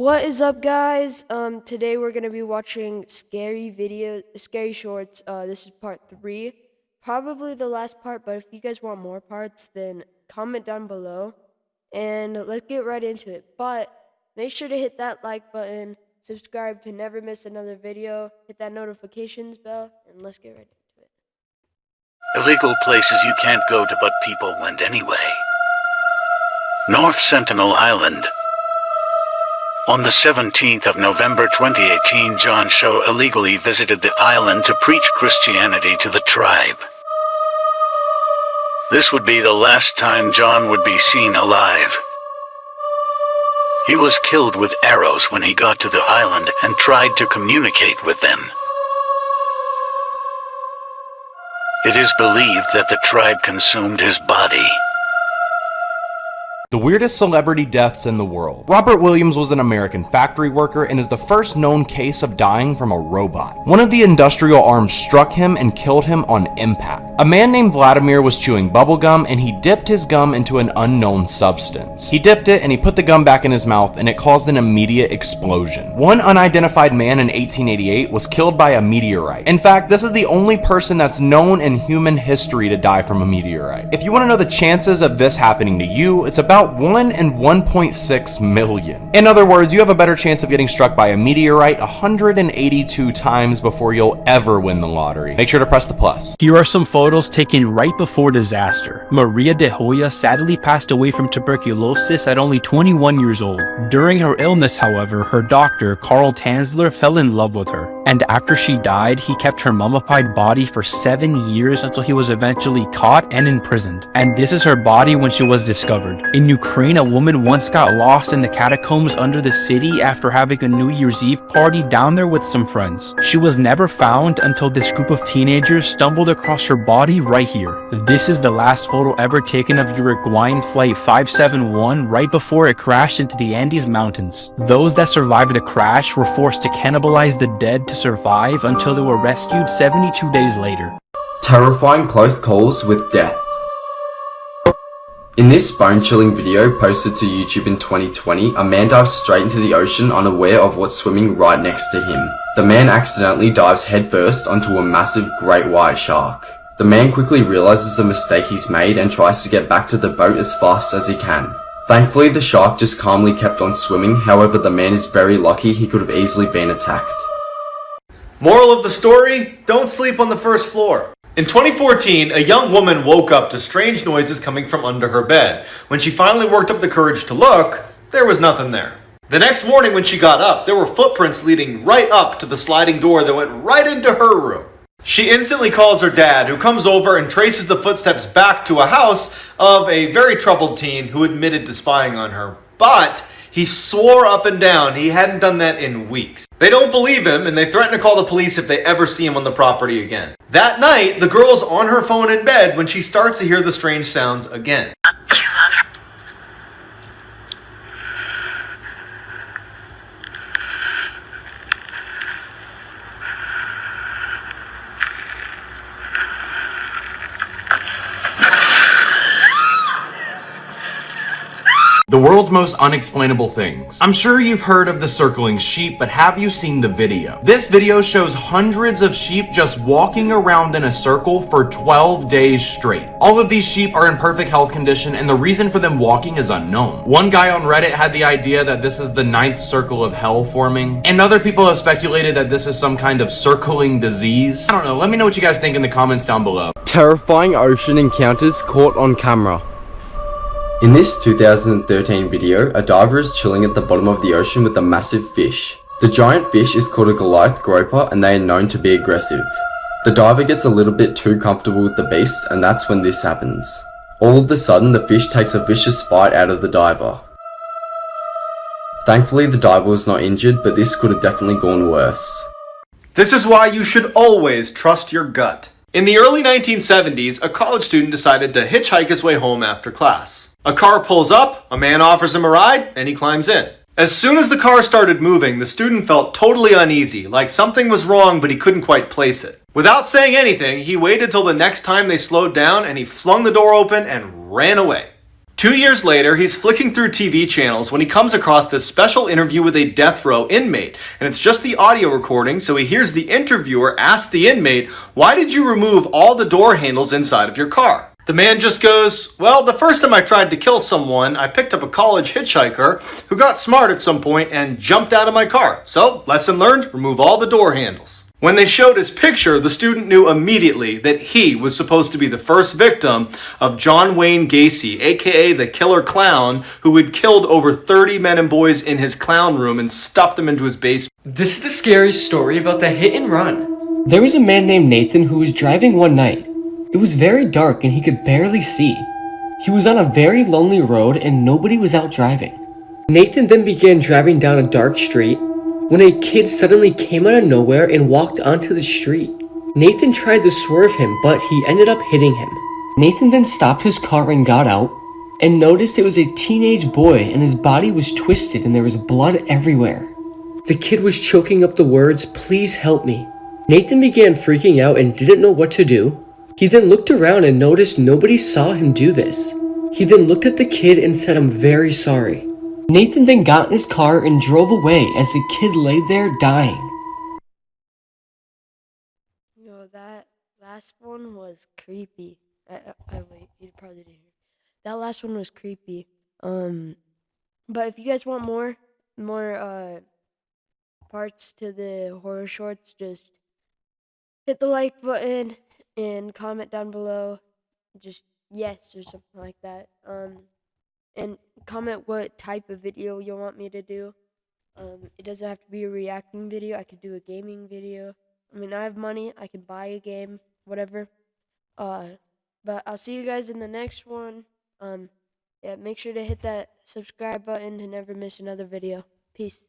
What is up, guys? Um, today we're gonna be watching scary video, scary shorts. Uh, this is part three, probably the last part. But if you guys want more parts, then comment down below, and let's get right into it. But make sure to hit that like button, subscribe to never miss another video, hit that notifications bell, and let's get right into it. Illegal places you can't go to but people went anyway. North Sentinel Island. On the 17th of November 2018 John Chau illegally visited the island to preach Christianity to the tribe. This would be the last time John would be seen alive. He was killed with arrows when he got to the island and tried to communicate with them. It is believed that the tribe consumed his body. The weirdest celebrity deaths in the world. Robert Williams was an American factory worker and is the first known case of dying from a robot. One of the industrial arms struck him and killed him on impact. A man named Vladimir was chewing bubblegum and he dipped his gum into an unknown substance. He dipped it and he put the gum back in his mouth and it caused an immediate explosion. One unidentified man in 1888 was killed by a meteorite. In fact, this is the only person that's known in human history to die from a meteorite. If you want to know the chances of this happening to you, it's about about 1 in 1.6 million. In other words, you have a better chance of getting struck by a meteorite 182 times before you'll ever win the lottery. Make sure to press the plus. Here are some photos taken right before disaster. Maria de Hoya sadly passed away from tuberculosis at only 21 years old. During her illness, however, her doctor, Carl Tanzler, fell in love with her. And after she died, he kept her mummified body for seven years until he was eventually caught and imprisoned. And this is her body when she was discovered. In Ukraine, a woman once got lost in the catacombs under the city after having a New Year's Eve party down there with some friends. She was never found until this group of teenagers stumbled across her body right here. This is the last photo ever taken of Uruguayan Flight 571 right before it crashed into the Andes Mountains. Those that survived the crash were forced to cannibalize the dead to survive until they were rescued 72 days later. Terrifying close calls with death. In this bone-chilling video posted to YouTube in 2020, a man dives straight into the ocean unaware of what's swimming right next to him. The man accidentally dives headfirst onto a massive great white shark. The man quickly realizes the mistake he's made and tries to get back to the boat as fast as he can. Thankfully the shark just calmly kept on swimming, however the man is very lucky he could have easily been attacked. Moral of the story, don't sleep on the first floor. In 2014, a young woman woke up to strange noises coming from under her bed. When she finally worked up the courage to look, there was nothing there. The next morning when she got up, there were footprints leading right up to the sliding door that went right into her room. She instantly calls her dad, who comes over and traces the footsteps back to a house of a very troubled teen who admitted to spying on her. But he swore up and down he hadn't done that in weeks. They don't believe him and they threaten to call the police if they ever see him on the property again. That night, the girl's on her phone in bed when she starts to hear the strange sounds again. The world's most unexplainable things. I'm sure you've heard of the circling sheep, but have you seen the video? This video shows hundreds of sheep just walking around in a circle for 12 days straight. All of these sheep are in perfect health condition and the reason for them walking is unknown. One guy on Reddit had the idea that this is the ninth circle of hell forming, and other people have speculated that this is some kind of circling disease. I don't know, let me know what you guys think in the comments down below. Terrifying ocean encounters caught on camera. In this 2013 video, a diver is chilling at the bottom of the ocean with a massive fish. The giant fish is called a Goliath groper and they are known to be aggressive. The diver gets a little bit too comfortable with the beast and that's when this happens. All of a sudden, the fish takes a vicious bite out of the diver. Thankfully, the diver was not injured, but this could have definitely gone worse. This is why you should always trust your gut. In the early 1970s, a college student decided to hitchhike his way home after class. A car pulls up, a man offers him a ride, and he climbs in. As soon as the car started moving, the student felt totally uneasy, like something was wrong but he couldn't quite place it. Without saying anything, he waited till the next time they slowed down and he flung the door open and ran away. Two years later, he's flicking through TV channels when he comes across this special interview with a death row inmate. And it's just the audio recording, so he hears the interviewer ask the inmate, Why did you remove all the door handles inside of your car? The man just goes, Well, the first time I tried to kill someone, I picked up a college hitchhiker who got smart at some point and jumped out of my car. So, lesson learned remove all the door handles. When they showed his picture, the student knew immediately that he was supposed to be the first victim of John Wayne Gacy, aka the killer clown, who had killed over 30 men and boys in his clown room and stuffed them into his basement. This is the scary story about the hit and run. There was a man named Nathan who was driving one night. It was very dark and he could barely see. He was on a very lonely road and nobody was out driving. Nathan then began driving down a dark street when a kid suddenly came out of nowhere and walked onto the street. Nathan tried to swerve him, but he ended up hitting him. Nathan then stopped his car and got out and noticed it was a teenage boy and his body was twisted and there was blood everywhere. The kid was choking up the words, please help me. Nathan began freaking out and didn't know what to do. He then looked around and noticed nobody saw him do this. He then looked at the kid and said, I'm very sorry. Nathan then got in his car and drove away as the kid lay there dying. No, that last one was creepy. I, I, I wait, you probably didn't hear. That last one was creepy. Um, but if you guys want more, more uh parts to the horror shorts, just hit the like button and comment down below. Just yes or something like that. Um, and comment what type of video you want me to do. Um, it doesn't have to be a reacting video. I could do a gaming video. I mean, I have money. I can buy a game, whatever. Uh, but I'll see you guys in the next one. Um, yeah, make sure to hit that subscribe button to never miss another video. Peace.